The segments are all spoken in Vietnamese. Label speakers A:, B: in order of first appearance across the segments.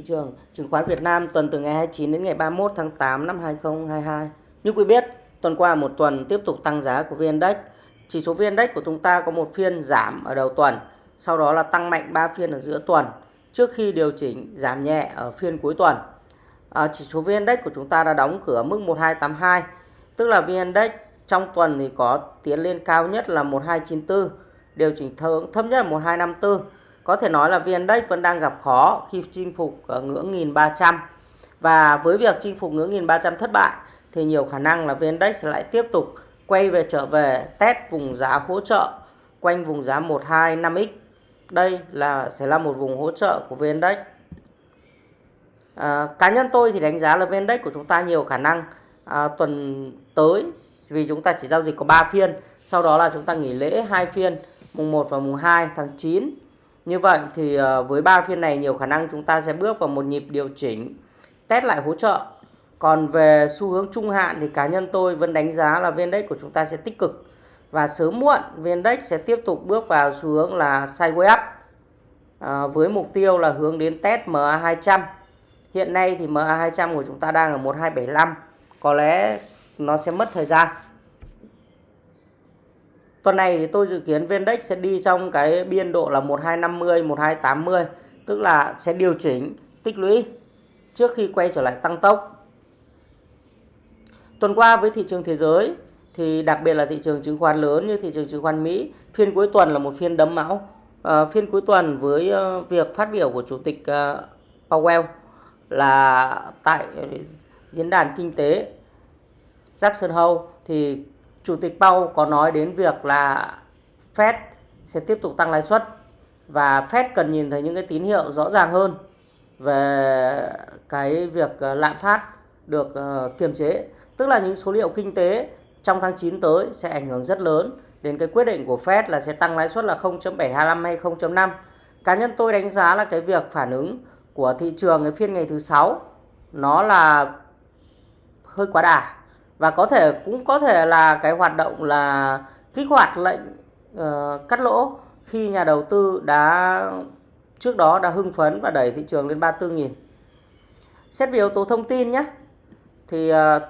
A: Thị trường chứng khoán Việt Nam tuần từ ngày 29 đến ngày 31 tháng 8 năm 2022. Như quý biết, tuần qua một tuần tiếp tục tăng giá của VN-Index. Chỉ số VN-Index của chúng ta có một phiên giảm ở đầu tuần, sau đó là tăng mạnh 3 phiên ở giữa tuần trước khi điều chỉnh giảm nhẹ ở phiên cuối tuần. À, chỉ số VN-Index của chúng ta đã đóng cửa mức 1282, tức là VN-Index trong tuần thì có tiến lên cao nhất là 1294, điều chỉnh thấp nhất là 1254 có thể nói là VN-Index vẫn đang gặp khó khi chinh phục ở ngưỡng 1300 và với việc chinh phục ngưỡng 1300 thất bại thì nhiều khả năng là VN-Index lại tiếp tục quay về trở về test vùng giá hỗ trợ quanh vùng giá 125x. Đây là sẽ là một vùng hỗ trợ của VN-Index. À, cá nhân tôi thì đánh giá là VN-Index của chúng ta nhiều khả năng à, tuần tới vì chúng ta chỉ giao dịch có 3 phiên, sau đó là chúng ta nghỉ lễ hai phiên mùng 1 và mùng 2 tháng 9 như vậy thì ờ, với ba phiên này nhiều khả năng chúng ta sẽ bước vào một nhịp điều chỉnh test lại hỗ trợ. Còn về xu hướng trung hạn thì cá nhân tôi vẫn đánh giá là VN-Index của chúng ta sẽ tích cực và sớm muộn VN-Index sẽ tiếp tục bước vào xu hướng là sideways up à, với mục tiêu là hướng đến test MA200. Hiện nay thì MA200 của chúng ta đang ở 1275. Có lẽ nó sẽ mất thời gian. Tuần này thì tôi dự kiến VN-Index sẽ đi trong cái biên độ là 1250, 1280, tức là sẽ điều chỉnh tích lũy trước khi quay trở lại tăng tốc. Tuần qua với thị trường thế giới thì đặc biệt là thị trường chứng khoán lớn như thị trường chứng khoán Mỹ, phiên cuối tuần là một phiên đấm máu. À, phiên cuối tuần với ờ, việc phát biểu của chủ tịch ờ, Powell là tại diễn đàn kinh tế Jackson Hole thì Chủ tịch Powell có nói đến việc là Fed sẽ tiếp tục tăng lãi suất và Fed cần nhìn thấy những cái tín hiệu rõ ràng hơn về cái việc ờ, lạm phát được ờ, kiềm chế, tức là những số liệu kinh tế trong tháng 9 tới sẽ ảnh hưởng rất lớn đến cái quyết định của Fed là sẽ tăng lãi suất là 0.725 hay 0.5. Cá nhân tôi đánh giá là cái việc phản ứng của thị trường cái phiên ngày thứ sáu nó là hơi quá đà và có thể cũng có thể là cái hoạt động là kích hoạt lệnh uh, cắt lỗ khi nhà đầu tư đã trước đó đã hưng phấn và đẩy thị trường lên 34.000. Xét về yếu tố thông tin nhé. Thì ờ, uh,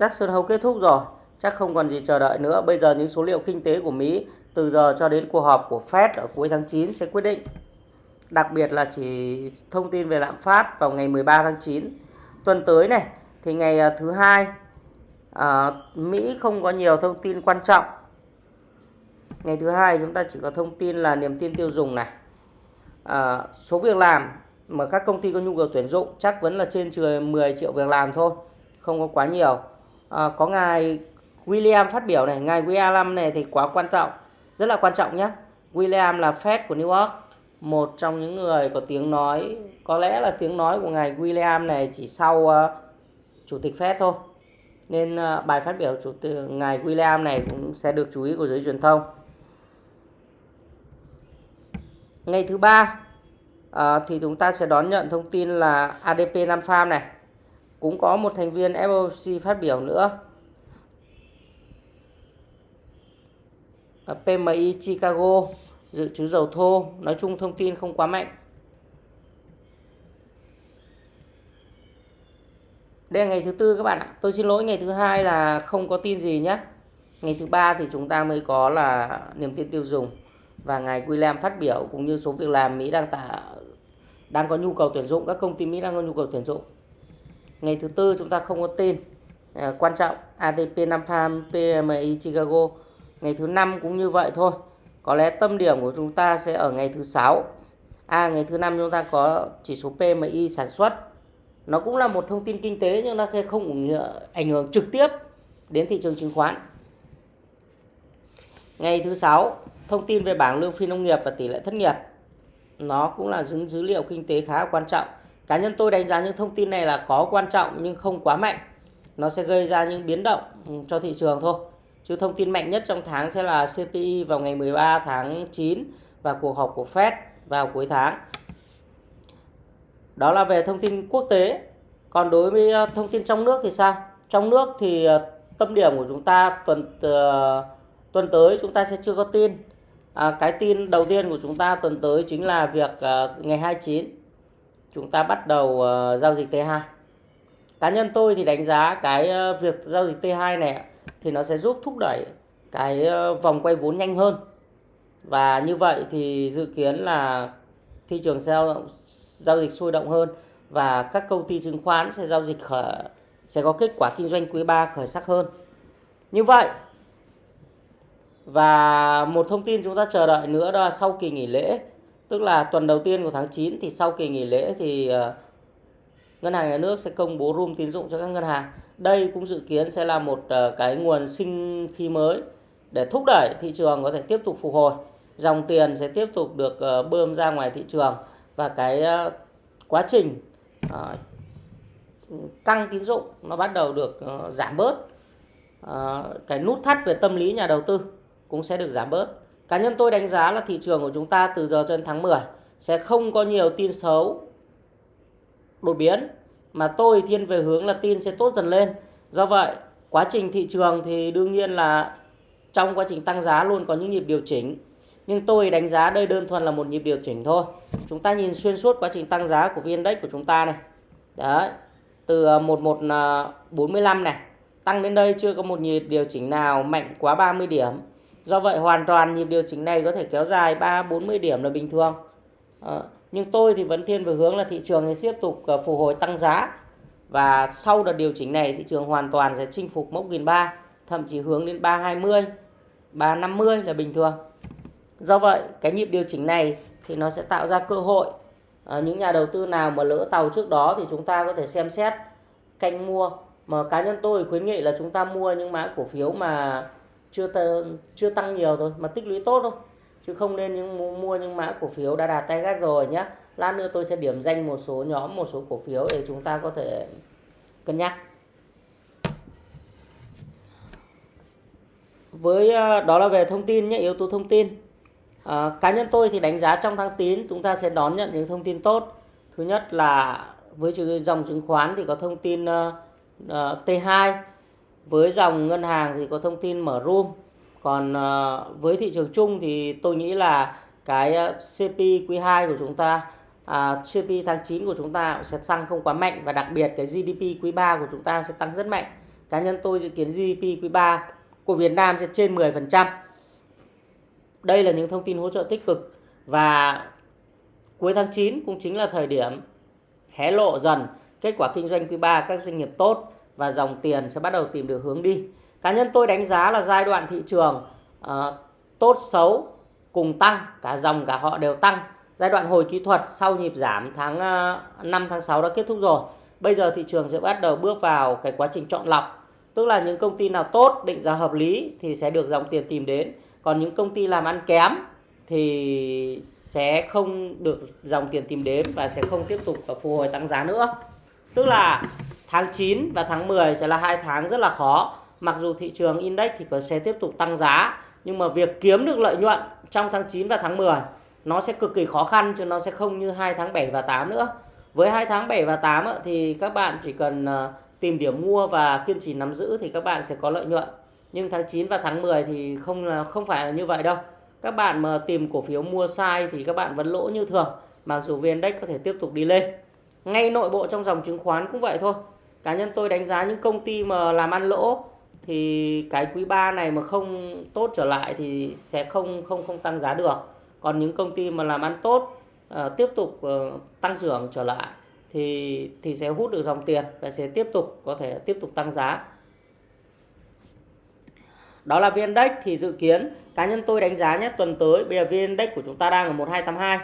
A: Jackson Hole kết thúc rồi, chắc không còn gì chờ đợi nữa. Bây giờ những số liệu kinh tế của Mỹ từ giờ cho đến cuộc họp của Fed ở cuối tháng 9 sẽ quyết định. Đặc biệt là chỉ thông tin về lạm phát vào ngày 13 tháng 9. Tuần tới này thì ngày ờ, thứ hai à, Mỹ không có nhiều thông tin quan trọng. Ngày thứ hai chúng ta chỉ có thông tin là niềm tin tiêu dùng này. À, số việc làm mà các công ty có nhu cầu tuyển dụng chắc vẫn là trên 10 triệu việc làm thôi không có quá nhiều. À, có ngài William phát biểu này ngài William này thì quá quan trọng rất là quan trọng nhé William là Fed của New York một trong những người có tiếng nói có lẽ là tiếng nói của ngài William này chỉ sau uh, chủ tịch Fed thôi nên ờ, bài phát biểu chủ tịch ngài William này cũng sẽ được chú ý của giới truyền thông. Ngày thứ ba à, thì chúng ta sẽ đón nhận thông tin là ADP Nam farm này cũng có một thành viên FOMC phát biểu nữa. Ờ, PMI Chicago dự trữ dầu thô nói chung thông tin không quá mạnh đây là ngày thứ tư các bạn ạ. Tôi xin lỗi ngày thứ hai là không có tin gì nhé. Ngày thứ ba thì chúng ta mới có là niềm tin tiêu dùng. Và ngài William phát biểu cũng như số việc làm Mỹ đang tả đang có nhu cầu tuyển dụng các công ty Mỹ đang có nhu cầu tuyển dụng. Ngày thứ tư chúng ta không có tin. À, quan trọng ATP 5 farm PMI Chicago. Ngày thứ năm cũng như vậy thôi. Có lẽ tâm điểm của chúng ta sẽ ở ngày thứ sáu. À ngày thứ năm chúng ta có chỉ số PMI sản xuất nó cũng là một thông tin kinh tế nhưng nó không ảnh hưởng trực tiếp đến thị trường chứng khoán. Ngày thứ sáu, thông tin về bảng lương phi nông nghiệp và tỷ lệ thất nghiệp. Nó cũng là những dữ liệu kinh tế khá quan trọng. Cá nhân tôi đánh giá những thông tin này là có quan trọng nhưng không quá mạnh. Nó sẽ gây ra những biến động ừ, cho thị trường thôi. Chứ thông tin mạnh nhất trong tháng sẽ là CPI vào ngày 13 tháng 9 và cuộc họp của Fed vào cuối tháng đó là về thông tin quốc tế. Còn đối với ờ, thông tin trong nước thì sao? Trong nước thì ờ, tâm điểm của chúng ta tuần ờ, tuần tới chúng ta sẽ chưa có tin. À, cái tin đầu tiên của chúng ta tuần tới chính là việc uh, ngày 29 chúng ta bắt đầu uh, giao dịch T2 cá nhân tôi thì đánh giá cái uh, việc giao dịch T2 này thì nó sẽ giúp thúc đẩy cái uh, vòng quay vốn nhanh hơn và như vậy thì dự kiến là thị trường giao giao dịch sôi động hơn và các công ty chứng khoán sẽ giao dịch khởi sẽ có kết quả kinh doanh quý 3 khởi sắc hơn. Như vậy và một thông tin chúng ta chờ đợi nữa đó là sau kỳ nghỉ lễ, tức là tuần đầu tiên của tháng 9 thì sau kỳ nghỉ lễ thì ờ, ngân hàng nhà nước sẽ công bố room tín dụng cho các ngân hàng. Đây cũng dự kiến sẽ là một ờ, cái nguồn sinh khí mới để thúc đẩy thị trường có thể tiếp tục phục hồi. Dòng tiền sẽ tiếp tục được ờ, bơm ra ngoài thị trường và cái ờ, quá trình ờ, căng tín dụng nó bắt đầu được ờ, giảm bớt. Cái nút thắt về tâm lý nhà đầu tư cũng sẽ được giảm bớt. Cá nhân tôi đánh giá là thị trường của chúng ta từ giờ cho đến tháng 10 sẽ không có nhiều tin xấu đột biến mà tôi thiên về hướng là tin sẽ tốt dần lên. Do vậy, quá trình thị trường thì đương nhiên là trong quá trình tăng giá luôn có những nhịp điều chỉnh. Nhưng tôi đánh giá đây đơn thuần là một nhịp điều chỉnh thôi. Chúng ta nhìn xuyên suốt quá trình tăng giá của VN Index của chúng ta này. Đấy, từ ờ, 1145 ờ, này tăng đến đây chưa có một nhịp điều chỉnh nào mạnh quá 30 điểm Do vậy hoàn toàn nhịp điều chỉnh này có thể kéo dài 3-40 điểm là bình thường. À, nhưng tôi thì vẫn thiên về hướng là thị trường sẽ tiếp tục phục hồi tăng giá. Và sau đợt điều chỉnh này thị trường hoàn toàn sẽ chinh phục mốc 1.300, thậm chí hướng đến 320, 350 là bình thường. Do vậy cái nhịp điều chỉnh này thì nó sẽ tạo ra cơ hội à, những nhà đầu tư nào mà lỡ tàu trước đó thì chúng ta có thể xem xét canh mua. Mà cá nhân tôi khuyến nghị là chúng ta mua những mã cổ phiếu mà chưa chưa tăng nhiều thôi mà tích lũy tốt thôi. Chứ không nên những mua những mã cổ phiếu đã đạt tay gắt rồi nhé lát nữa tôi sẽ điểm danh một số nhóm một số cổ phiếu để chúng ta có thể cân nhắc. Với ờ, đó là về thông tin nhé yếu tố thông tin à, cá nhân tôi thì đánh giá trong tháng 9 chúng ta sẽ đón nhận những thông tin tốt. Thứ nhất là với dòng chứng khoán thì có thông tin uh, uh, T2 với dòng ngân hàng thì có thông tin mở room. Còn uh, với thị trường chung thì tôi nghĩ là cái ờ, CP quý 2 của chúng ta à, CP tháng 9 của chúng ta sẽ tăng không quá mạnh và đặc biệt cái GDP quý 3 của chúng ta sẽ tăng rất mạnh. Cá nhân tôi dự kiến GDP quý 3 của Việt Nam sẽ trên 10% đây là những thông tin hỗ trợ tích cực và cuối tháng 9 cũng chính là thời điểm hé lộ dần kết quả kinh doanh quý 3 các doanh nghiệp tốt và dòng tiền sẽ bắt đầu tìm được hướng đi. Cá nhân tôi đánh giá là giai đoạn thị trường uh, tốt xấu cùng tăng, cả dòng cả họ đều tăng. Giai đoạn hồi kỹ thuật sau nhịp giảm tháng ờ, uh, 5 tháng 6 đã kết thúc rồi. Bây giờ thị trường sẽ bắt đầu bước vào cái quá trình chọn lọc. Tức là những công ty nào tốt, định giá hợp lý thì sẽ được dòng tiền tìm đến. Còn những công ty làm ăn kém thì sẽ không được dòng tiền tìm đến và sẽ không tiếp tục phục hồi tăng giá nữa. Tức là Tháng 9 và tháng 10 sẽ là hai tháng rất là khó. Mặc dù thị trường index thì có sẽ tiếp tục tăng giá, nhưng mà việc kiếm được lợi nhuận trong tháng 9 và tháng 10 nó sẽ cực kỳ khó khăn chứ nó sẽ không như hai tháng 7 và 8 nữa. Với hai tháng 7 và 8 thì các bạn chỉ cần ờ, tìm điểm mua và kiên trì nắm giữ thì các bạn sẽ có lợi nhuận. Nhưng tháng 9 và tháng 10 thì không là không phải là như vậy đâu. Các bạn mà tìm cổ phiếu mua sai thì các bạn vẫn lỗ như thường. Mặc dù VN Index có thể tiếp tục đi lên. Ngay nội bộ trong dòng chứng khoán cũng vậy thôi cá nhân tôi đánh giá những công ty mà làm ăn lỗ thì cái quý 3 này mà không tốt trở lại thì sẽ không không không tăng giá được còn những công ty mà làm ăn tốt uh, tiếp tục uh, tăng trưởng trở lại thì thì sẽ hút được dòng tiền và sẽ tiếp tục có thể tiếp tục tăng giá đó là VN Index thì dự kiến cá nhân tôi đánh giá nhé tuần tới bây giờ VN Index của chúng ta đang ở 1282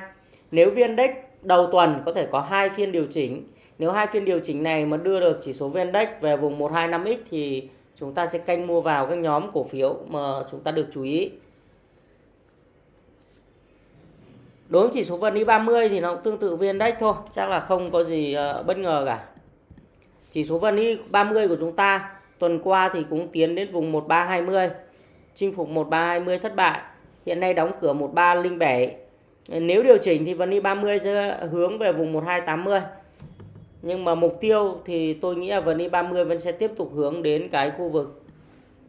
A: nếu VN Index đầu tuần có thể có hai phiên điều chỉnh nếu hai phiên điều chỉnh này mà đưa được chỉ số VN-Index về vùng 125X thì chúng ta sẽ canh mua vào các nhóm cổ phiếu mà chúng ta được chú ý. Đối với chỉ số VN 30 thì nó cũng tương tự VN-Index thôi, chắc là không có gì ờ, bất ngờ cả. Chỉ số VN 30 của chúng ta tuần qua thì cũng tiến đến vùng 1320, chinh phục 1320 thất bại. Hiện nay đóng cửa 1307. Nếu điều chỉnh thì vẫn đi 30 sẽ hướng về vùng 1280 nhưng mà mục tiêu thì tôi nghĩ là vẫn đi 30 vẫn sẽ tiếp tục hướng đến cái khu vực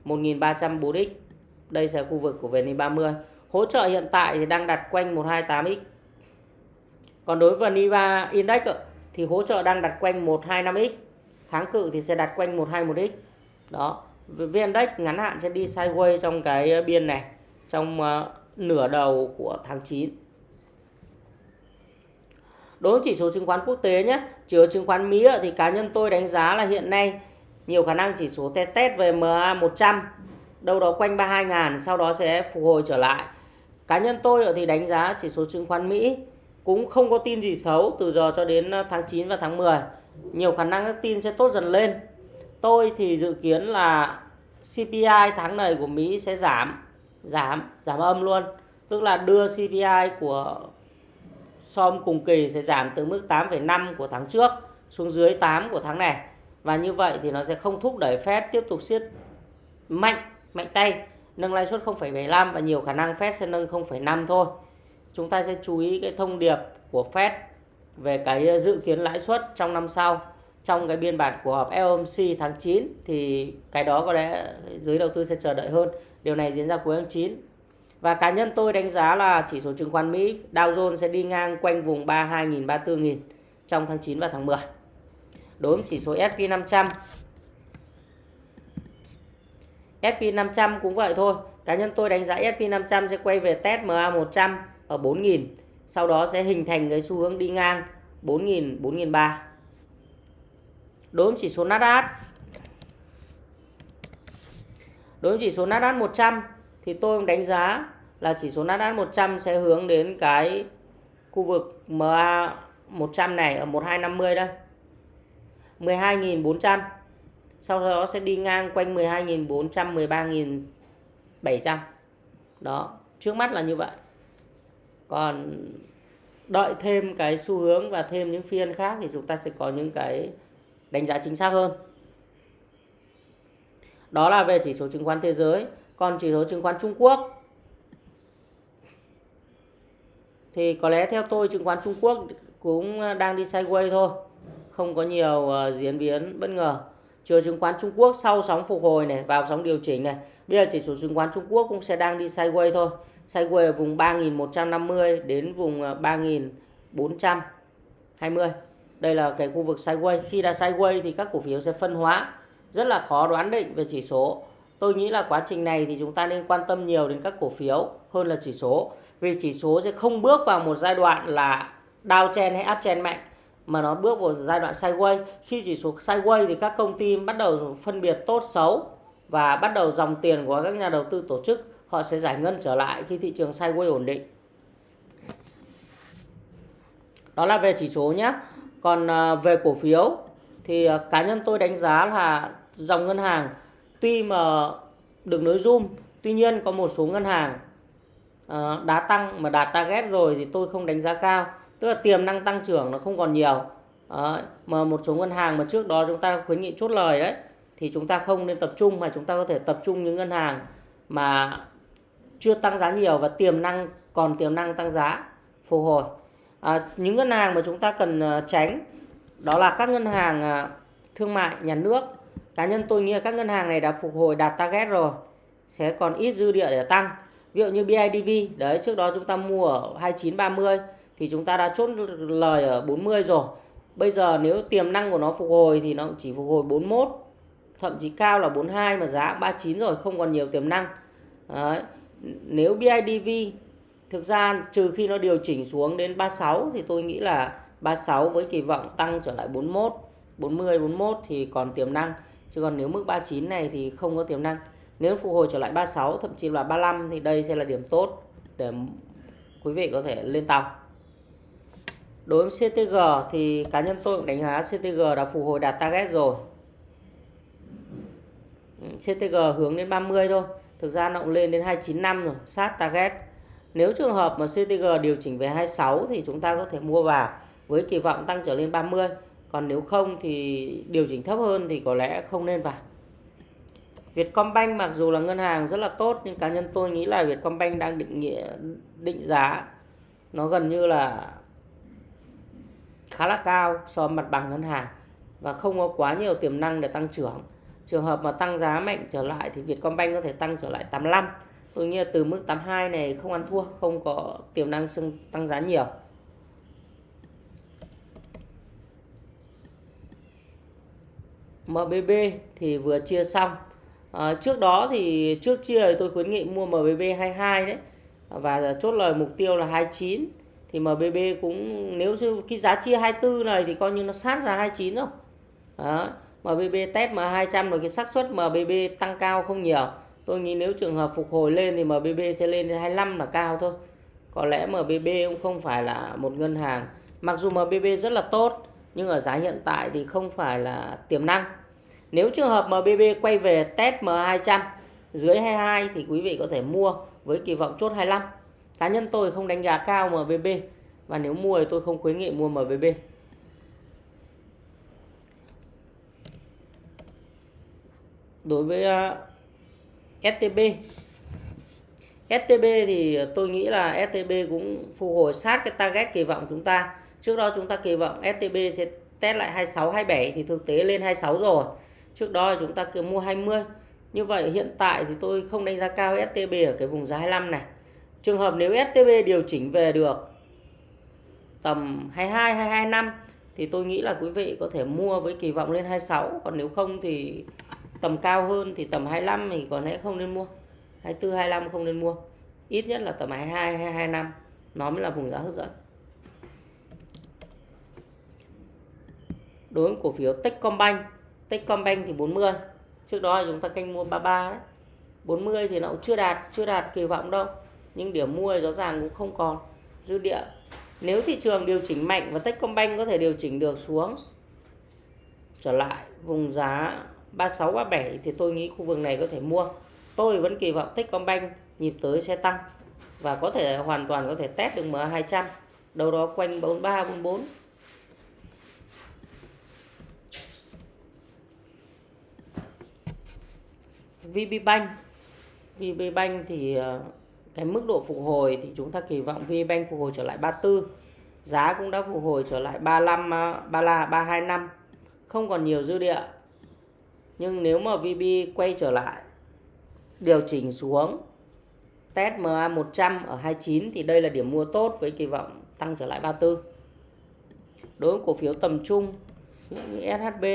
A: 1304x đây sẽ khu vực của VN 30 hỗ trợ hiện tại thì đang đặt quanh 128x còn đối với VN Index thì hỗ trợ đang đặt quanh 125x kháng cự thì sẽ đặt quanh 121x đó. VN-Index ngắn hạn sẽ đi sideways trong cái biên này trong uh, nửa đầu của tháng 9 đối với chỉ số chứng khoán quốc tế nhé chỉ số chứng khoán Mỹ thì cá nhân tôi đánh giá là hiện nay nhiều khả năng chỉ số test test về MA 100 đâu đó quanh 32 ngàn sau đó sẽ phục hồi trở lại. Cá nhân tôi thì đánh giá chỉ số chứng khoán Mỹ cũng không có tin gì xấu từ giờ cho đến ờ, tháng 9 và tháng 10 nhiều khả năng các tin sẽ tốt dần lên tôi thì dự kiến là CPI tháng này của Mỹ sẽ giảm giảm giảm âm luôn. Tức là đưa CPI của so với cùng kỳ sẽ giảm từ mức 8,5 của tháng trước xuống dưới 8 của tháng này. Và như vậy thì nó sẽ không thúc đẩy Fed tiếp tục siết mạnh mạnh tay nâng lãi suất 0,75 và nhiều khả năng Fed sẽ nâng 0,5 thôi. Chúng ta sẽ chú ý cái thông điệp của Fed về cái dự kiến lãi suất trong năm sau trong cái biên bản của họp FOMC tháng 9 thì cái đó có lẽ giới đầu tư sẽ chờ đợi hơn. Điều này diễn ra cuối tháng 9. Và cá nhân tôi đánh giá là chỉ số chứng khoán Mỹ Dow Jones sẽ đi ngang quanh vùng 32.000 34.000 trong tháng 9 và tháng 10. Đối với chỉ số S&P 500 S&P 500 cũng vậy thôi. Cá nhân tôi đánh giá S&P 500 sẽ quay về test MA 100 ở 4.000. Sau đó sẽ hình thành cái xu hướng đi ngang 4.000, 4.300 đối với chỉ số Nasdaq. Đối với chỉ số Nasdaq 100 thì tôi cũng đánh giá là chỉ số Nasdaq 100 sẽ hướng đến cái khu vực MA 100 này ở 1250 đây. 12.400 sau đó sẽ đi ngang quanh 12.400 13.700 đó, trước mắt là như vậy. Còn đợi thêm cái xu hướng và thêm những phiên khác thì chúng ta sẽ có những cái đánh giá chính xác hơn. Đó là về chỉ số chứng khoán thế giới. Còn chỉ số chứng khoán Trung Quốc thì có lẽ theo tôi chứng khoán Trung Quốc cũng đang đi sideways thôi. Không có nhiều uh, diễn biến bất ngờ. Chiều chứng khoán Trung Quốc sau sóng phục hồi này vào sóng điều chỉnh này. Bây giờ chỉ số chứng khoán Trung Quốc cũng sẽ đang đi sideways thôi. Sideways ở vùng 3.150 đến vùng ờ, 3.420. Đây là cái khu vực sideways khi đã sideways thì các cổ phiếu sẽ phân hóa. Rất là khó đoán định về chỉ số. Tôi nghĩ là quá trình này thì chúng ta nên quan tâm nhiều đến các cổ phiếu hơn là chỉ số. Vì chỉ số sẽ không bước vào một giai đoạn là downtrend hay uptrend mạnh, mà nó bước vào giai đoạn sideways khi chỉ số sideways thì các công ty bắt đầu phân biệt tốt, xấu và bắt đầu dòng tiền của các nhà đầu tư tổ chức, họ sẽ giải ngân trở lại khi thị trường sideways ổn định. Đó là về chỉ số nhé còn à, về cổ phiếu thì à, cá nhân tôi đánh giá là dòng ngân hàng tuy mà được nới zoom tuy nhiên có một số ngân hàng à, đã tăng mà đạt target rồi thì tôi không đánh giá cao. Tức là tiềm năng tăng trưởng nó không còn nhiều. Ờ, mà một số ngân hàng mà trước đó chúng ta khuyến nghị chốt lời đấy, thì chúng ta không nên tập trung mà chúng ta có thể tập trung những ngân hàng mà chưa tăng giá nhiều và tiềm năng, còn tiềm năng tăng giá phục hồi à, những ngân hàng mà chúng ta cần à, tránh đó là các ngân hàng à, thương mại nhà nước. Cá nhân tôi nghĩ là các ngân hàng này đã phục hồi đạt target rồi sẽ còn ít dư địa để tăng. Ví dụ như BIDV đấy trước đó chúng ta mua ở 2930 thì chúng ta đã chốt lời ở 40 rồi. Bây giờ nếu tiềm năng của nó phục hồi thì nó chỉ phục hồi 41 thậm chí cao là 42 mà giá 39 rồi không còn nhiều tiềm năng. Đấy. nếu BIDV Thực ra trừ khi nó điều chỉnh xuống đến 36 thì tôi nghĩ là 36 với kỳ vọng tăng trở lại 41, 40, 41 thì còn tiềm năng. Chứ còn nếu mức 39 này thì không có tiềm năng. Nếu phục hồi trở lại 36 thậm chí là 35 thì đây sẽ là điểm tốt để quý vị có thể lên tàu. Đối với CTG thì cá nhân tôi cũng đánh giá CTG đã phục hồi đạt target rồi. Ừ, CTG hướng đến 30 thôi. Thực ra nó cũng lên đến 295 rồi, sát target. Nếu trường hợp mà CTG điều chỉnh về 26 thì chúng ta có thể mua vào với kỳ vọng tăng trở lên 30. Còn nếu không thì điều chỉnh thấp hơn thì có lẽ không nên vào. Vietcombank mặc dù là ngân hàng rất là tốt, nhưng cá nhân tôi nghĩ là Vietcombank đang định nghĩa, định giá nó gần như là khá là cao so với mặt bằng ngân hàng và không có quá nhiều tiềm năng để tăng trưởng. Trường hợp mà tăng giá mạnh trở lại thì Vietcombank có thể tăng trở lại 85 tôi nghĩ là từ mức 82 này không ăn thua không có tiềm năng tăng giá nhiều. MBB thì vừa chia xong. À, trước đó thì trước chia thì tôi khuyến nghị mua MBB 22 đấy. Và chốt lời mục tiêu là 29 thì MBB cũng nếu như cái giá chia 24 này thì coi như nó sát ra 29 rồi. Đó. MBB test M200 rồi cái xác suất MBB tăng cao không nhiều tôi nghĩ nếu trường hợp phục hồi lên thì MBB sẽ lên đến 25 là cao thôi. Có lẽ MBB cũng không phải là một ngân hàng. Mặc dù MBB rất là tốt, nhưng ở giá hiện tại thì không phải là tiềm năng. Nếu trường hợp MBB quay về test M200 dưới 22 thì quý vị có thể mua với kỳ vọng chốt 25 cá nhân tôi không đánh giá cao MBB và nếu mua thì tôi không khuyến nghị mua MBB đối với ờ, STB STB thì tôi nghĩ là STB cũng phục hồi sát cái target kỳ vọng chúng ta. Trước đó chúng ta kỳ vọng STB sẽ test lại 26 27 thì thực tế lên 26 rồi. Trước đó chúng ta cứ mua 20 như vậy hiện tại thì tôi không đánh giá cao STB ở cái vùng giá 25 này. Trường hợp nếu STB điều chỉnh về được tầm 22 22 năm thì tôi nghĩ là quý vị có thể mua với kỳ vọng lên 26 còn nếu không thì tầm cao hơn thì tầm 25 mình có lẽ không nên mua. 24 25 không nên mua. Ít nhất là tầm 22 hay 25 nó mới là vùng giá hấp dẫn. Đối với cổ phiếu Techcombank Techcombank thì 40 trước đó chúng ta canh mua 33 đấy. 40 thì nó cũng chưa đạt chưa đạt kỳ vọng đâu. Nhưng điểm mua rõ ràng cũng không còn. Dư địa. Nếu thị trường điều chỉnh mạnh và Techcombank có thể điều chỉnh được xuống, trở lại vùng giá 36 37 thì tôi nghĩ khu vực này có thể mua. Tôi vẫn kỳ vọng Techcombank nhịp tới sẽ tăng và có thể hoàn toàn có thể test được MA200 đâu đó quanh 43 44 VPBank VPBank thì ờ, cái mức độ phục hồi thì chúng ta kỳ vọng VPBank phục hồi trở lại 34 giá cũng đã phục hồi trở lại 35 33 325 không còn nhiều dư địa nhưng nếu mà VB quay trở lại điều chỉnh xuống test MA 100 ở 29 thì đây là điểm mua tốt với kỳ vọng tăng trở lại 34 đối với cổ phiếu tầm trung như SHB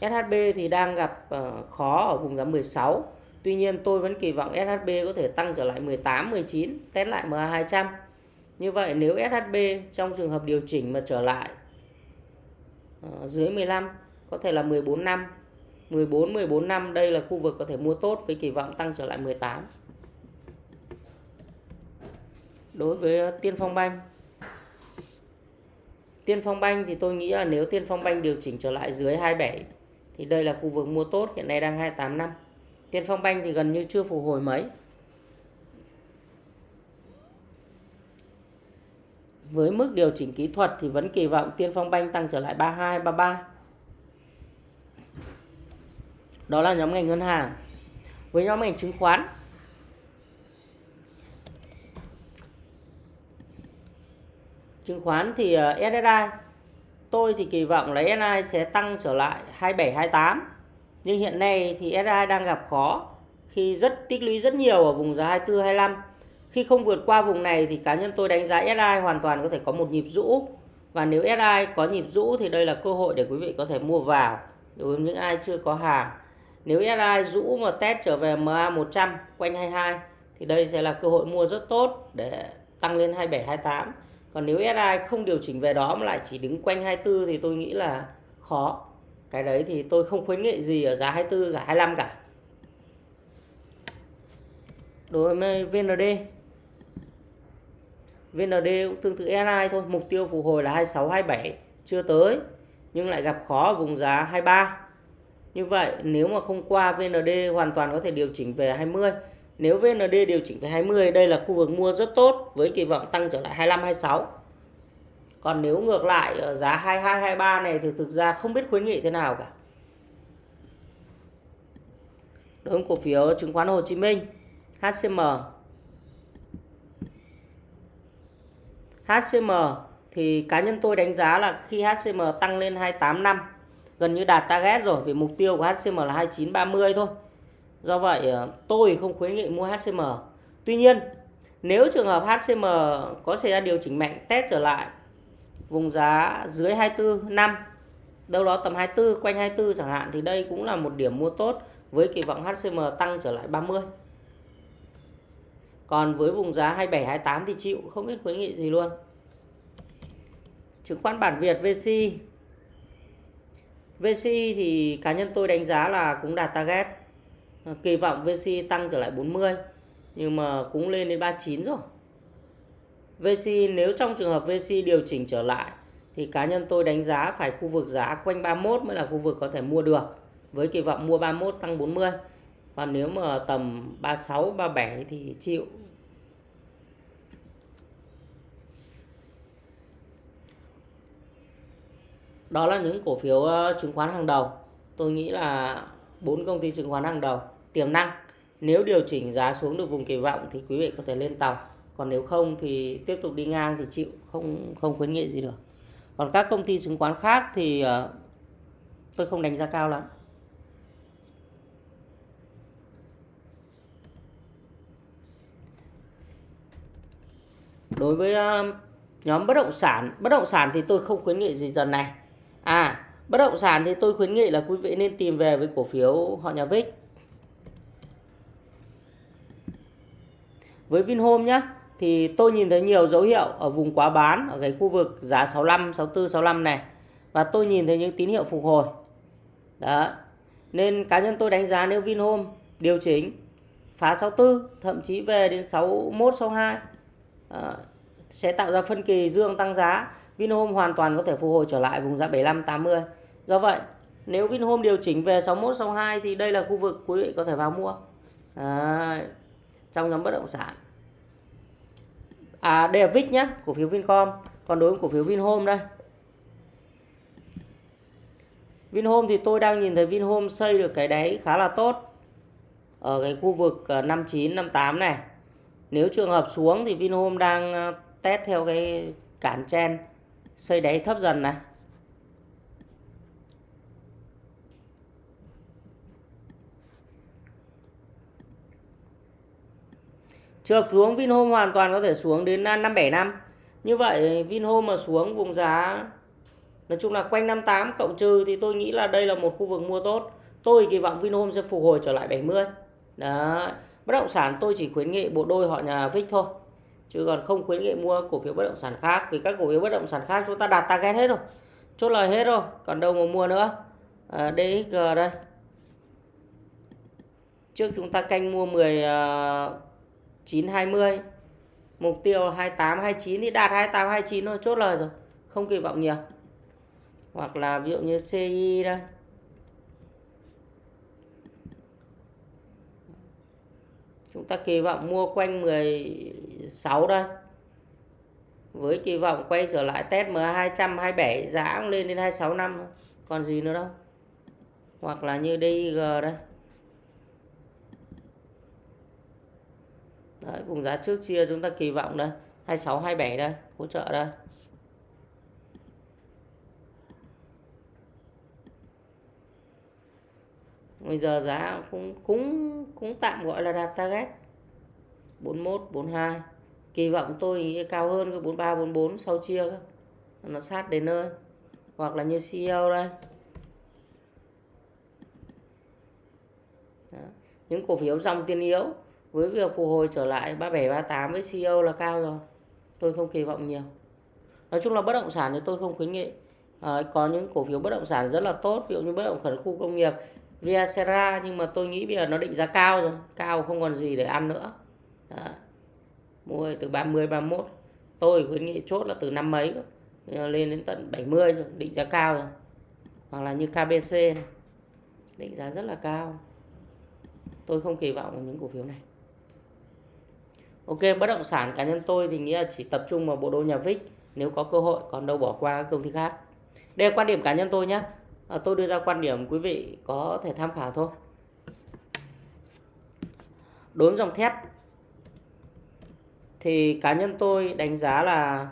A: SHB thì đang gặp ờ, khó ở vùng giá 16 Tuy nhiên tôi vẫn kỳ vọng SHB có thể tăng trở lại 18, 19 Test lại MA200 Như vậy nếu SHB trong trường hợp điều chỉnh mà trở lại ờ, dưới 15 có thể là 14 năm. 14, 14 năm đây là khu vực có thể mua tốt với kỳ vọng tăng trở lại 18 Đối với ờ, Tiên Phong Banh. Tiên Phong Banh thì tôi nghĩ là nếu Tiên Phong Banh điều chỉnh trở lại dưới 27 thì đây là khu vực mua tốt hiện nay đang 28 năm. Tiên Phong Banh thì gần như chưa phục hồi mấy. Với mức điều chỉnh kỹ thuật thì vẫn kỳ vọng Tiên Phong Banh tăng trở lại 32 33 đó là nhóm ngành ngân hàng với nhóm ngành chứng khoán chứng khoán thì ờ, SSI Tôi thì kỳ vọng là SSI sẽ tăng trở lại 27 28. Nhưng hiện nay thì SSI đang gặp khó khi rất, tích lũy rất nhiều ở vùng giá 24 25. Khi không vượt qua vùng này thì cá nhân tôi đánh giá SI hoàn toàn có thể có một nhịp rũ. Và nếu SI có nhịp rũ thì đây là cơ hội để quý vị có thể mua vào đối với những ai chưa có hàng. Nếu SI rũ mà test trở về MA 100 quanh 22 thì đây sẽ là cơ hội mua rất tốt để tăng lên 27 28 còn nếu SI không điều chỉnh về đó mà lại chỉ đứng quanh 24 thì tôi nghĩ là khó. Cái đấy thì tôi không khuyến nghị gì ở giá 24 cả 25 cả. Đối với VND VND cũng tương tự SI thôi, mục tiêu phục hồi là 26 27 chưa tới, nhưng lại gặp khó ở vùng giá 23 như vậy, nếu mà không qua VND hoàn toàn có thể điều chỉnh về 20 nếu VND điều chỉnh về 20 đây là khu vực mua rất tốt với kỳ vọng tăng trở lại 25 26. Còn nếu ngược lại ở giá 22 23 này thì thực ra không biết khuyến nghị thế nào cả. Đối với cổ phiếu chứng khoán Hồ Chí Minh HCM HCM thì cá nhân tôi đánh giá là khi HCM tăng lên 28 năm gần như đạt target rồi, vì mục tiêu của HCM là 29 30 thôi. Do vậy ờ, tôi không khuyến nghị mua HCM. Tuy nhiên, nếu trường hợp HCM có xảy ra điều chỉnh mạnh, test trở lại vùng giá dưới 24 năm, đâu đó tầm 24 quanh 24 chẳng hạn, thì đây cũng là một điểm mua tốt với kỳ vọng HCM tăng trở lại 30 còn với vùng giá 27 28 thì chịu, không biết khuyến nghị gì luôn chứng khoán bản Việt VC VC thì cá nhân tôi đánh giá là cũng đạt target. Ờ, kỳ vọng VC tăng trở lại 40 nhưng mà cũng lên đến 39 rồi. VC nếu trong trường hợp VC điều chỉnh trở lại thì cá nhân tôi đánh giá phải khu vực giá quanh 31 mới là khu vực có thể mua được. Với kỳ vọng mua 31 tăng 40 còn nếu mà tầm 36 37 thì chịu. Đó là những cổ phiếu ờ, chứng khoán hàng đầu. Tôi nghĩ là bốn công ty chứng khoán hàng đầu tiềm năng. Nếu điều chỉnh giá xuống được vùng kỳ vọng thì quý vị có thể lên tàu. Còn nếu không thì tiếp tục đi ngang thì chịu không không khuyến nghị gì được. Còn các công ty chứng khoán khác thì uh, tôi không đánh giá cao lắm. Đối với uh, nhóm bất động sản bất động sản thì tôi không khuyến nghị gì dần này à bất động sản thì tôi khuyến nghị là quý vị nên tìm về với cổ phiếu họ nhà Vic với Vinhome nhé thì tôi nhìn thấy nhiều dấu hiệu ở vùng quá bán ở cái khu vực giá 65, 64, 65 này và tôi nhìn thấy những tín hiệu phục hồi. Đó. Nên cá nhân tôi đánh giá nếu Vinhome điều chỉnh phá 64 thậm chí về đến 61, 62 à, sẽ tạo ra phân kỳ dương tăng giá. Vinhome hoàn toàn có thể phục hồi trở lại vùng giá 75, 80. Do vậy nếu Vinhome điều chỉnh về 61, 62 thì đây là khu vực quý vị có thể vào mua. À, trong nhóm bất động sản à đây là VIX nhé cổ phiếu Vincom còn đối với cổ phiếu Vinhome đây Vinhome thì tôi đang nhìn thấy Vinhome xây được cái đáy khá là tốt ở cái khu vực ờ, 59 58 này nếu trường hợp xuống thì Vinhome đang ờ, test theo cái cản chen xây đáy thấp dần này Trượt xuống Vinhome hoàn toàn có thể xuống đến à, 57 năm. Như vậy, Vinhome mà xuống vùng giá, nói chung là quanh 58 cộng trừ thì tôi nghĩ là đây là một khu vực mua tốt. Tôi kỳ vọng Vinhome sẽ phục hồi trở lại 70. Đó. Bất động sản tôi chỉ khuyến nghị bộ đôi họ nhà Vic thôi. Chứ còn không khuyến nghị mua cổ phiếu bất động sản khác vì các cổ phiếu bất động sản khác chúng ta đạt target hết rồi. Chốt lời hết rồi, còn đâu mà mua nữa. À, DXG đây. Trước chúng ta canh mua 10 uh, 920 mục tiêu 28 29 thì đạt 28 29 thôi chốt lời rồi không kỳ vọng nhiều hoặc là ví dụ như CI đây chúng ta kỳ vọng mua quanh 16 đây với kỳ vọng quay trở lại test MA 227 giá cũng lên đến 26 năm còn gì nữa đâu. Hoặc là như DIG đây. Đấy, vùng giá trước chia chúng ta kỳ vọng đây. 26 27 đây hỗ trợ đây. Bây giờ giá cũng cũng cũng tạm gọi là đạt target. 41 42 kỳ vọng tôi nghĩ cao hơn cái 43 44 sau chia nó sát đến nơi. Hoặc là như CEO đây. Đó. những cổ phiếu dòng tiền yếu. Với việc phục hồi trở lại 37 38 với CEO là cao rồi. Tôi không kỳ vọng nhiều. Nói chung là bất động sản thì tôi không khuyến nghị. À, có những cổ phiếu bất động sản rất là tốt. Ví dụ như bất động sản khu công nghiệp. Viacera nhưng mà tôi nghĩ bây giờ nó định giá cao rồi cao không còn gì để ăn nữa Đó. mua từ 30 31 tôi khuyến nghị chốt là từ năm mấy lên đến tận 70 rồi định giá cao rồi hoặc là như KBC này. định giá rất là cao tôi không kỳ vọng vào những cổ phiếu này Ok, bất động sản cá nhân tôi thì nghĩ là chỉ tập trung vào bộ đô nhà VIX nếu có cơ hội, còn đâu bỏ qua các công ty khác. Đây là quan điểm cá nhân tôi nhé. À, tôi đưa ra quan điểm quý vị có thể tham khảo thôi. Đối với dòng thép thì cá nhân tôi đánh giá là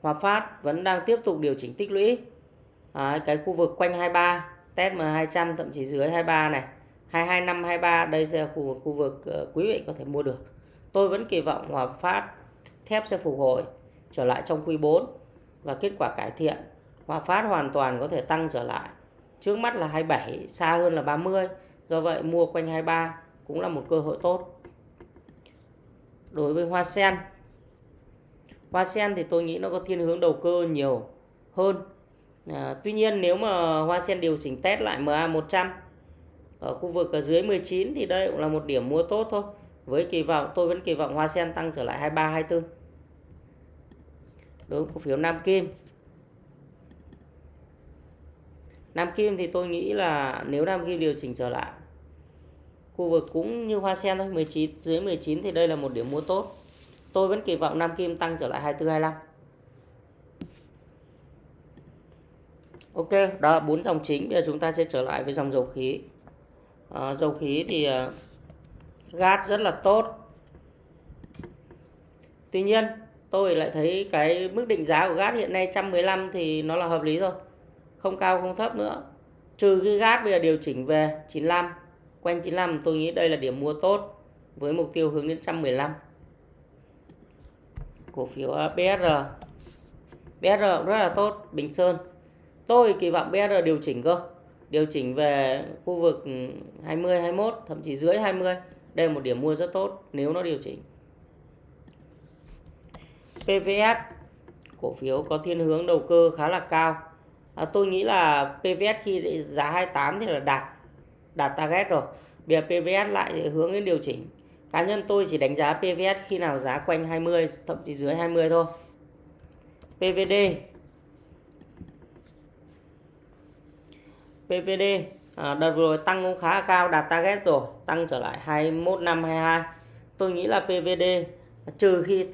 A: Hòa Phát vẫn đang tiếp tục điều chỉnh tích lũy. À, cái khu vực quanh 23, test M200 thậm chí dưới 23 này. 225 23 đây sẽ là khu, khu vực ờ, quý vị có thể mua được. Tôi vẫn kỳ vọng Hòa Phát thép sẽ phục hồi trở lại trong quý 4 và kết quả cải thiện Hòa Phát hoàn toàn có thể tăng trở lại. Trước mắt là 27, xa hơn là 30. Do vậy mua quanh 23 cũng là một cơ hội tốt. Đối với Hoa Sen. Hoa Sen thì tôi nghĩ nó có thiên hướng đầu cơ nhiều hơn. À, tuy nhiên nếu mà Hoa Sen điều chỉnh test lại MA100 ở khu vực ở dưới 19 thì đây cũng là một điểm mua tốt thôi. Với kỳ vọng tôi vẫn kỳ vọng Hoa Sen tăng trở lại 23 24. Đối với cổ phiếu Nam Kim. Nam Kim thì tôi nghĩ là nếu Nam Kim điều chỉnh trở lại khu vực cũng như Hoa Sen thôi 19 dưới 19 thì đây là một điểm mua tốt. Tôi vẫn kỳ vọng Nam Kim tăng trở lại 24 25. Ok, đó là bốn dòng chính. Bây giờ chúng ta sẽ trở lại với dòng dầu khí. À, dầu khí thì uh, gas rất là tốt. Tuy nhiên, tôi lại thấy cái mức định giá của gas hiện nay 115 thì nó là hợp lý thôi. Không cao không thấp nữa. Trừ cái gát bây giờ điều chỉnh về 95. Quanh 95 tôi nghĩ đây là điểm mua tốt với mục tiêu hướng đến 115. Cổ phiếu à, BR. BR rất là tốt, Bình Sơn. Tôi kỳ vọng BR điều chỉnh cơ. Điều chỉnh về khu vực 20, 21, thậm chí dưới 20. Đây là một điểm mua rất tốt nếu nó điều chỉnh. PVS cổ phiếu có thiên hướng đầu cơ khá là cao. À, tôi nghĩ là PVS khi giá 28 thì là đạt đạt target rồi. Bây giờ PVS lại hướng đến điều chỉnh. Cá nhân tôi chỉ đánh giá PVS khi nào giá quanh 20 thậm chí dưới 20 thôi. PVD PVD à, đợt vừa rồi tăng cũng khá cao đạt target rồi tăng trở lại 21 năm 22 tôi nghĩ là PVD trừ khi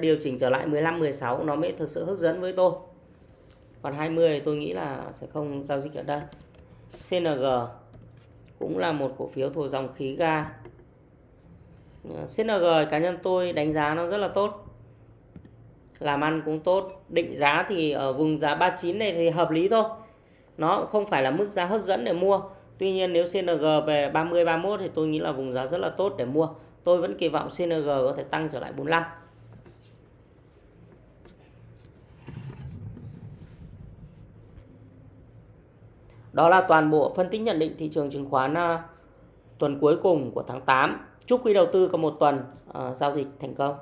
A: điều chỉnh trở lại 15 16 nó mới thực sự hấp dẫn với tôi còn 20 tôi nghĩ là sẽ không giao dịch ở đây. CNG cũng là một cổ phiếu thuộc dòng khí ga. CNG cá nhân tôi đánh giá nó rất là tốt, làm ăn cũng tốt. Định giá thì ở vùng giá 39 này thì hợp lý thôi. Nó không phải là mức giá hấp dẫn để mua. Tuy nhiên nếu CNG về 30 31 thì tôi nghĩ là vùng giá rất là tốt để mua. Tôi vẫn kỳ vọng CNG có thể tăng trở lại 45 Đó là toàn bộ phân tích nhận định thị trường chứng khoán à, tuần cuối cùng của tháng 8. Chúc quý đầu tư có một tuần uh, giao dịch thành công.